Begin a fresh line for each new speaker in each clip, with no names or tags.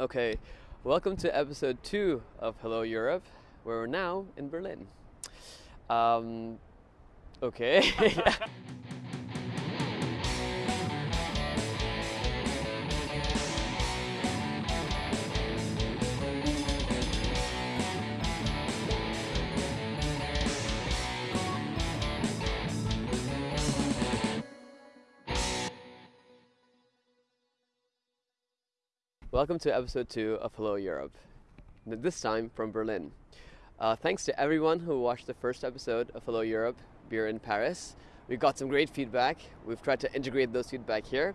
Okay, welcome to episode two of Hello Europe, we're now in Berlin. Um, okay. Welcome to episode two of Hello Europe, this time from Berlin. Uh, thanks to everyone who watched the first episode of Hello Europe, Beer in Paris. We got some great feedback. We've tried to integrate those feedback here.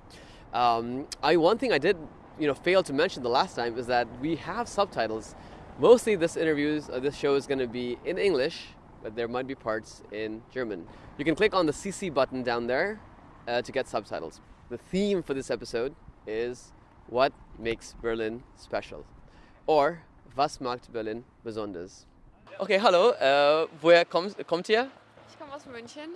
Um, I one thing I did, you know, fail to mention the last time is that we have subtitles. Mostly, this interviews, uh, this show is going to be in English, but there might be parts in German. You can click on the CC button down there uh, to get subtitles. The theme for this episode is what makes Berlin special? Or was macht Berlin besonders? Okay, hallo, äh, woher kommt, kommt ihr?
Ich komme aus München.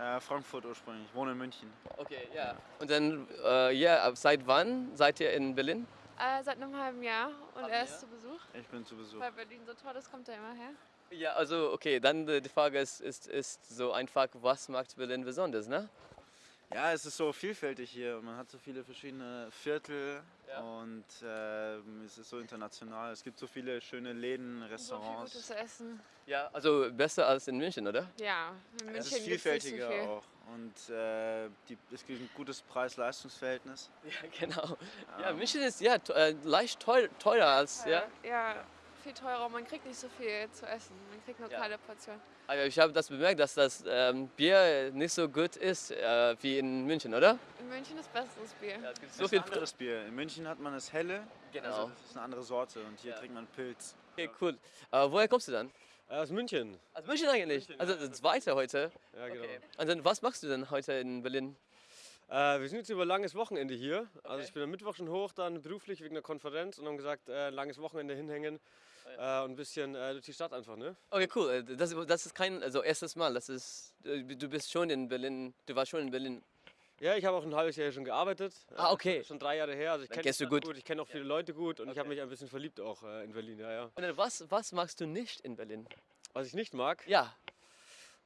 Äh, Frankfurt ursprünglich, ich wohne in München.
Okay, ja. Und dann, äh, ja, seit wann seid ihr in Berlin?
Äh, seit einem halben Jahr und
Halben
er ist
Jahr?
zu Besuch.
Ich bin zu Besuch.
Weil Berlin so toll ist, kommt er immer her.
Ja, also okay, dann äh, die Frage ist, ist, ist so einfach, was macht Berlin besonders, ne?
Ja, es ist so vielfältig hier. Man hat so viele verschiedene Viertel
Ja.
und ähm, es ist so international. Es gibt so viele schöne Läden,
So viel
Restaurants.
gutes Essen.
Ja, also besser als in München, oder?
Ja, in München
es ist
nicht so
vielfältiger
viel.
auch und äh, die, es gibt ein gutes Preis-Leistungs-Verhältnis.
Ja, genau. Ja. München ist ja äh, leicht teuer, teurer als, ja.
Äh, ja, viel teurer. Man kriegt nicht so viel zu essen. Man kriegt nur
Ja.
kleine Portionen.
Aber ich habe das bemerkt, dass das ähm, Bier nicht so gut ist äh, wie in München, oder?
In München ist besseres Bier.
Ja, es gibt
So
viel
anderes Bier. In München hat man das helle,
Genau.
also das ist eine andere Sorte und hier
Ja.
trinkt man Pilz.
Okay, cool. Äh, woher kommst du dann?
Aus München.
Aus München eigentlich. also das zweite heute.
Ja, genau.
Okay. Und dann, was machst du denn heute in Berlin?
Äh, wir sind jetzt über langes Wochenende hier. Also
Okay.
ich bin am Mittwoch schon hoch, dann beruflich wegen der Konferenz und haben gesagt, äh, langes Wochenende hinhängen
Ah,
äh, und ein bisschen äh, durch die Stadt einfach, ne?
Okay, cool. Äh, Das, das ist kein, also erstes Mal. Das ist, äh, du bist schon in Berlin. Du warst schon in Berlin.
Ja, ich habe auch ein halbes Jahr hier schon gearbeitet.
Ah, okay.
Schon drei Jahre her. Also ich kenne die Stadt
gut.
gut. Ich kenne auch viele Leute gut und ich habe
Okay.
mich ein bisschen verliebt auch in Berlin, ja, ja.
Und was, was magst du nicht in Berlin?
Was ich nicht mag,
Ja.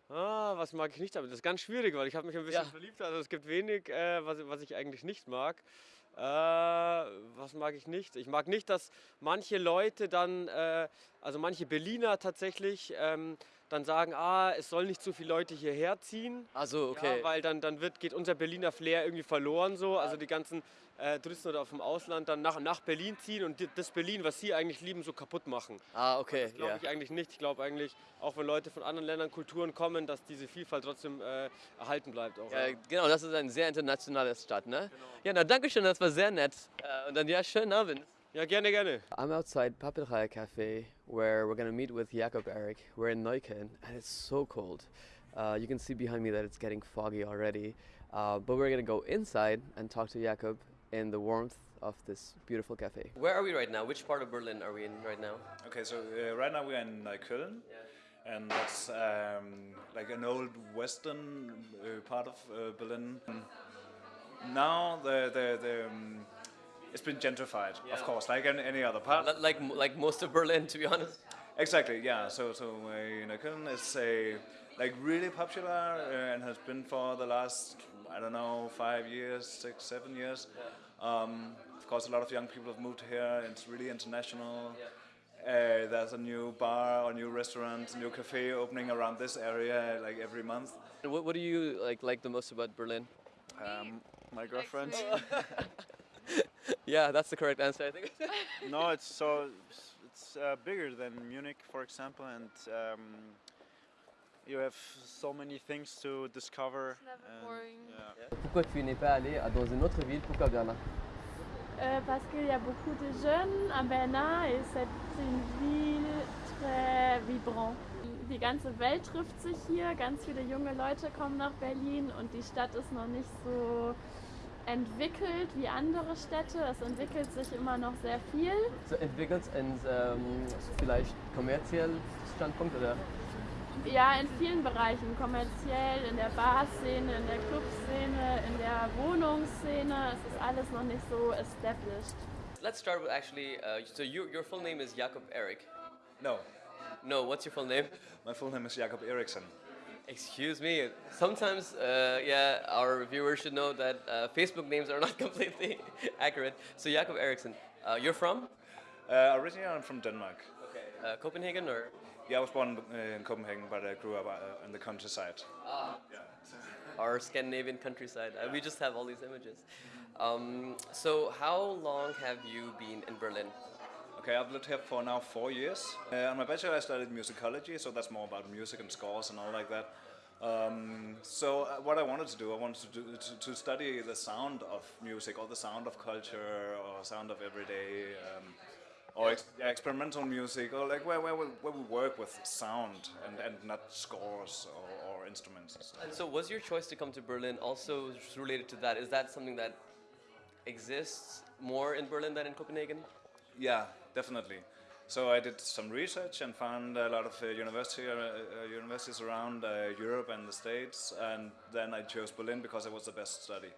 Ah, was mag ich nicht, aber das ist ganz schwierig, weil ich habe mich ein bisschen
Ja.
verliebt. Also es gibt wenig, äh, was, was ich eigentlich nicht mag. Äh, was mag ich nicht? Ich mag nicht, dass manche Leute dann, äh, also manche Berliner tatsächlich, ähm, dann sagen, ah, es soll nicht so viele Leute hierher ziehen.
Also, okay.
Ja, weil dann, dann wird, geht unser Berliner Flair irgendwie verloren so. Also die ganzen äh, Touristen oder vom Ausland dann nach, nach Berlin ziehen und die- das Berlin, was sie eigentlich lieben, so kaputt machen.
ah, okay.
Glaube
Ja.
ich eigentlich nicht. Ich glaube eigentlich, auch wenn Leute von anderen Ländern, Kulturen kommen, dass diese Vielfalt trotzdem äh, erhalten bleibt. Auch,
Ja,
ja.
genau, das ist eine sehr internationale Stadt, ne? Ja, na danke schön, das war sehr nett. Äh, und dann ja, schönen Abend.
Ja, gerne, gerne.
I'm outside Papelraya Cafe where we're gonna meet with Jakob Eric. We're in Neukölln and it's so cold. Uh, you can see behind me that it's getting foggy already. Uh, but we're gonna go inside and talk to Jakob in the warmth of this beautiful cafe. Where are we right now? Which part of Berlin are we in right now?
Okay, so uh, right now we're in Neukölln, and that's um, like an old western uh, part of uh, Berlin. Now the the, the um, it's been gentrified,
Yeah.
of course, like any, any other part.
Li- Like like most of Berlin, to be honest.
Exactly, yeah. So so uh, Neukölln is a like really popular uh, and has been for the last I don't know five years, six, seven years. Um, of course, a lot of young people have moved here. It's really international. Uh, there's a new bar or new restaurant, new cafe opening around this area like every month.
What, what do you like like the most about Berlin?
Um, my girlfriend.
Yeah, that's the correct answer, I think.
no, it's so it's, uh, bigger than Munich, for example, and um, you have so many things to discover.
It's never
and,
boring.
yeah.
Pourquoi tu n'es pas allé à- dans une autre ville Pourquoi Berlin
Euh, parce qu'il y a beaucoup de jeunes à Berlin et c'est une ville très vibrante. Die ganze Welt trifft sich hier, ganz viele junge Leute kommen nach Berlin und die Stadt ist noch nicht so entwickelt wie andere Städte. Es entwickelt sich immer noch sehr viel.
So entwickelt in ähm, vielleicht kommerziell Standpunkt oder?
Ja, in vielen Bereichen, kommerziell, in der Barszene, in der Clubszene, in der Wohnungsszene. Es ist alles noch nicht so established.
Let's start with actually. Uh, so you, your full name is Jakob Erik.
No,
No, what's your full name?
my full name is Jakob Eriksson.
Excuse me. Sometimes, uh, yeah, our viewers should know that uh, Facebook names are not completely accurate. So Jakob Eriksson, uh, you're from?
Uh, originally, I'm from Denmark.
Okay. Uh, Copenhagen or?
Yeah, I was born uh, in Copenhagen, but I grew up uh, in the countryside. Ah. Yeah.
our Scandinavian countryside. Uh, we just have all these images. Um, so, how long have you been in Berlin?
Okay, I've lived here for now four years. Uh, on my bachelor, I studied musicology, so that's more about music and scores and all like that. Um, so uh, what I wanted to do, I wanted to, do, to, to study the sound of music, or the sound of culture, or sound of everyday, um, or ex- experimental music, or like where, where, we, where we work with sound and, and not scores or, or instruments and stuff.
And so, was your choice to come to Berlin also related to that? Is that something that exists more in Berlin than in Copenhagen?
Yeah, definitely. So I did some research and found a lot of uh, university, uh, uh, universities around uh, Europe and the States, and then I chose Berlin because it was the best study.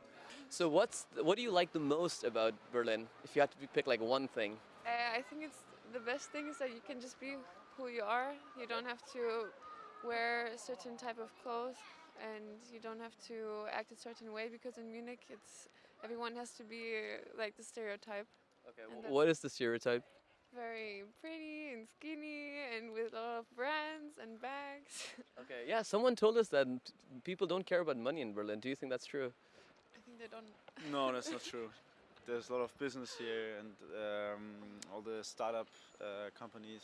So, what's what do you like the most about Berlin? If you had to pick like one thing.
Uh, I think it's the best thing is that you can just be who you are. You don't have to wear a certain type of clothes, and you don't have to act a certain way because in Munich, it's everyone has to be like the stereotype.
Okay.
And
wh-
that-
what is the stereotype?
Very pretty and skinny, and with a lot of brands and bags.
Okay. Yeah. Someone told us that people don't care about money in Berlin. Do you think that's true?
I think they don't.
No, that's not true. There's a lot of business here, and um, all the startup uh, companies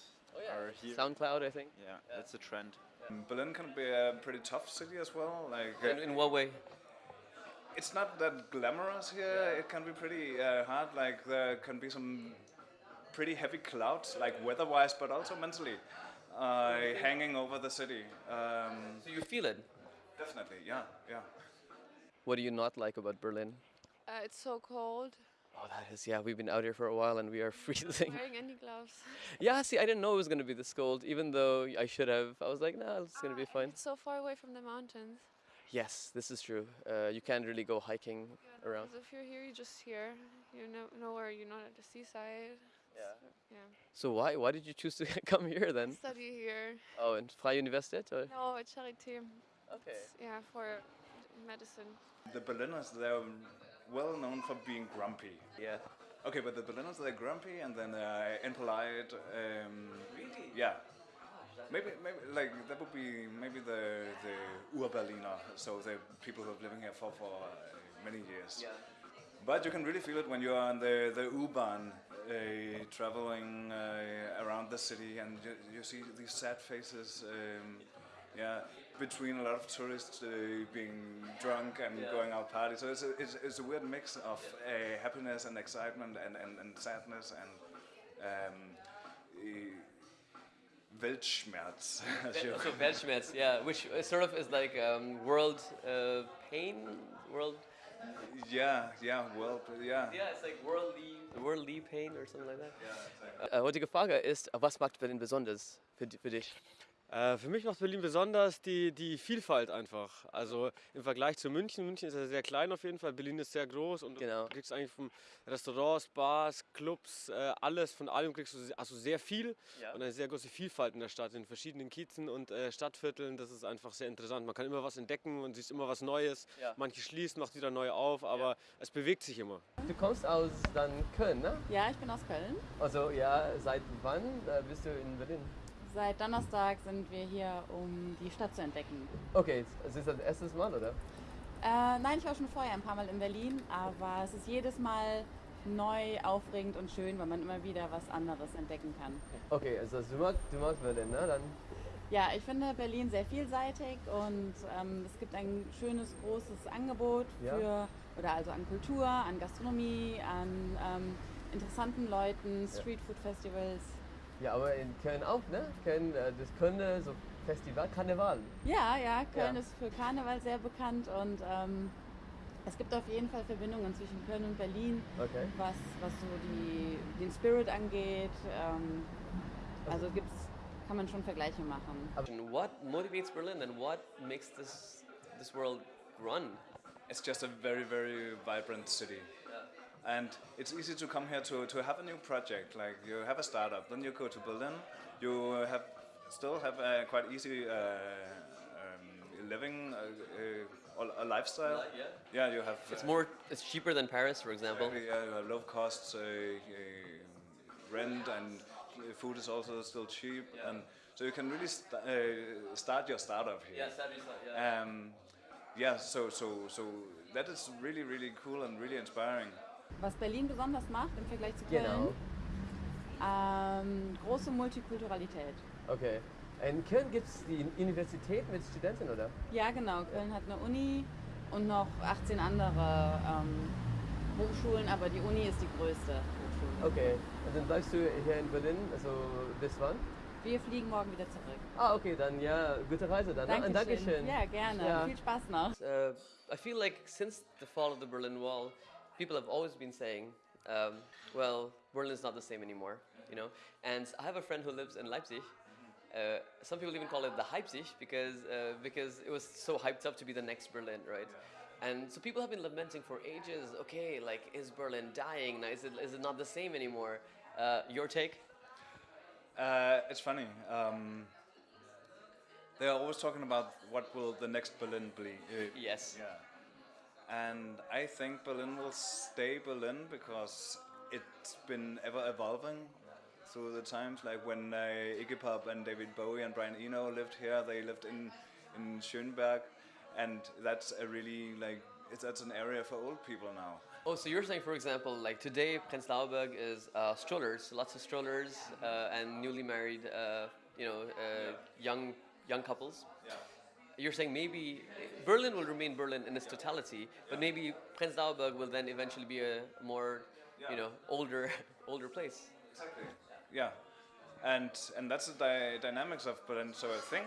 are here.
SoundCloud, I think.
yeah, that's the trend.
Um, Berlin can be a pretty tough city as well. Like
In, in what way?
it's not that glamorous here. It can be pretty uh, hard. Like there can be some pretty heavy clouds, like weather-wise, but also mentally, uh, hanging over the city. Um,
So you feel it.
definitely, yeah, yeah.
What do you not like about Berlin?
Uh, it's so cold.
Oh, that is yeah. We've been out here for a while and we are freezing.
Wearing any gloves.
yeah. See, I didn't know it was gonna be this cold, even though I should have. I was like, nah, it's gonna be
Ah,
fine.
It's so far away from the mountains.
Yes, this is true. Uh, you can't really go hiking around.
Because if you're here, you're just here. You know nowhere. You're not at the seaside.
Yeah.
Yeah.
So why why did you choose to come here then?
Study here.
Oh, in Freie Universität or?
No, at Charité.
Okay.
It's- Yeah, for medicine.
The Berliners, they're well known for being grumpy.
Yeah.
Okay, but the Berliners, they're grumpy and then they're impolite. Um, yeah. Maybe, maybe like that would be maybe the the Ur-Berliner, so the people who have living here for for uh, many years. Yeah. But you can really feel it when you're on the the U-Bahn, uh, traveling uh, around the city, and you, you see these sad faces. Um, yeah, between a lot of tourists uh, being drunk and
Yeah.
going out party. So it's a, it's, it's a weird mix of uh, happiness and excitement and, and, and sadness and um, uh, Weltschmerz.
so Weltschmerz, yeah, which sort of is like um, world uh, pain, world.
yeah, yeah, well, yeah.
Yeah, it's like worldly, worldly pain or something like that. Äh, heutige Frage ist, was macht Berlin besonders für, für dich?
Äh, für mich macht Berlin besonders die, die Vielfalt einfach. Also im Vergleich zu München. München ist ja sehr klein auf jeden Fall. Berlin ist sehr groß und
Genau.
du kriegst eigentlich von Restaurants, Bars, Clubs, äh, alles, von allem kriegst du also sehr viel
Ja.
und eine sehr große Vielfalt in der Stadt, in verschiedenen Kiezen und äh, Stadtvierteln. Das ist einfach sehr interessant. Man kann immer was entdecken und siehst immer was Neues.
Ja.
Manche schließen, macht wieder neu auf, aber es bewegt sich immer.
Du kommst aus dann Köln, ne?
Ja, ich bin aus Köln.
Also ja, seit wann bist du in Berlin?
Seit Donnerstag sind wir hier, um die Stadt zu entdecken.
Okay, es ist das erste Mal, oder?
Äh, nein, ich war schon vorher ein paar Mal in Berlin, aber es ist jedes Mal neu, aufregend und schön, weil man immer wieder was anderes entdecken kann.
Okay, also du magst, du magst Berlin, ne? Dann
Ja, ich finde Berlin sehr vielseitig und ähm, es gibt ein schönes, großes Angebot
Ja.
für, oder also an Kultur, an Gastronomie, an ähm, interessanten Leuten, Streetfood-Festivals.
Ja, aber in Köln auch, ne? Köln, äh, das Köln, so Festival, Karneval.
Ja, ja, Köln
Ja.
ist für Karneval sehr bekannt und ähm, es gibt auf jeden Fall Verbindungen zwischen Köln und Berlin,
Okay.
was, was so die, den Spirit angeht. Ähm, also gibt's, kann man schon Vergleiche machen.
What motivates Berlin and what makes this this world run?
It's just a very, very vibrant city. And it's easy to come here to, to have a new project. Like you have a startup, then you go to Berlin. You have still have a quite easy uh, um, living, uh, uh, a lifestyle.
yeah.
Yeah, you have.
It's
uh,
more. It's cheaper than Paris, for example.
Exactly, yeah, you have low costs, uh, uh, rent, and food is also still cheap, Yeah. and so you can really st- uh, start your startup here.
sadly, yeah.
Um, yeah, so so so that is really really cool and really inspiring.
Was Berlin besonders macht im Vergleich zu Köln,
Genau.
ähm, große Multikulturalität.
Okay. In Köln gibt es die Universität mit Studenten, oder?
Ja, genau. Köln hat eine Uni und noch 18 andere ähm, Hochschulen, aber die Uni ist die größte Hochschule.
Okay. Und dann bleibst du hier in Berlin, also bis wann?
Wir fliegen morgen wieder zurück.
Ah, okay, dann ja, gute Reise dann. ne? Und Dankeschön.
Ja, gerne.
Ja.
Viel Spaß noch.
Uh, I feel like since the fall of the Berlin Wall, people have always been saying, um, well, is not the same anymore, you know? And I have a friend who lives in Leipzig. Uh, some people even call it the Leipzig because, uh, because it was so hyped up to be the next Berlin, right? And so people have been lamenting for ages, okay, like, is Berlin dying? Now, is it, is it not the same anymore? Uh, your take?
Uh, it's funny. Um, they are always talking about what will the next Berlin be. Uh,
Yes.
Yeah. And I think Berlin will stay Berlin because it's been ever evolving through the times. Like when uh, Iggy Pop and David Bowie and Brian Eno lived here, they lived in in Schöneberg, and that's a really like it's, that's an area for old people now.
Oh, so you're saying, for example, like today, Prenzlauberg is uh, strollers, lots of strollers, uh, and newly married, uh, you know, uh, young young couples.
Yeah.
You're saying maybe Berlin will remain Berlin in its totality, but maybe Prenzlauberg will then eventually be a more, you know, older older place.
Exactly. Yeah, and and that's the dy- dynamics of Berlin. So I think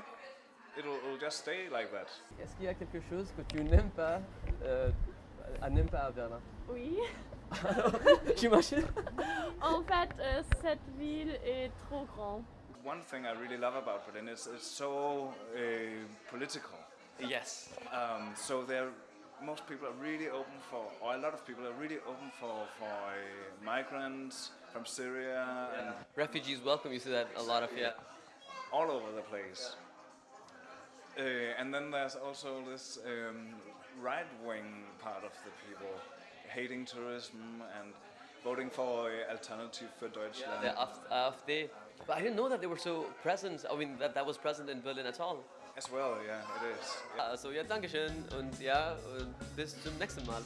it'll, it'll just stay like that.
Est-ce qu'il y a quelque chose que tu n'aimes pas, euh, n'aimes pas à Berlin
Oui.
J'imagine.
En fait, euh, cette ville est trop grande.
One thing I really love about Berlin is it's so uh, political.
Yes.
Um, so there, most people are really open for, or a lot of people are really open for for uh, migrants from Syria and
Refugees welcome. You see that a lot of yeah.
all over the place. Uh, and then there's also this um, right-wing part of the people hating tourism and voting for uh, Alternative für Deutschland.
The AfD, AfD. But I didn't know that they were so present. I mean, that that was present in Berlin at all.
As well, yeah, it is.
yeah so yeah Dankeschön und ja, und bis zum nächsten Mal.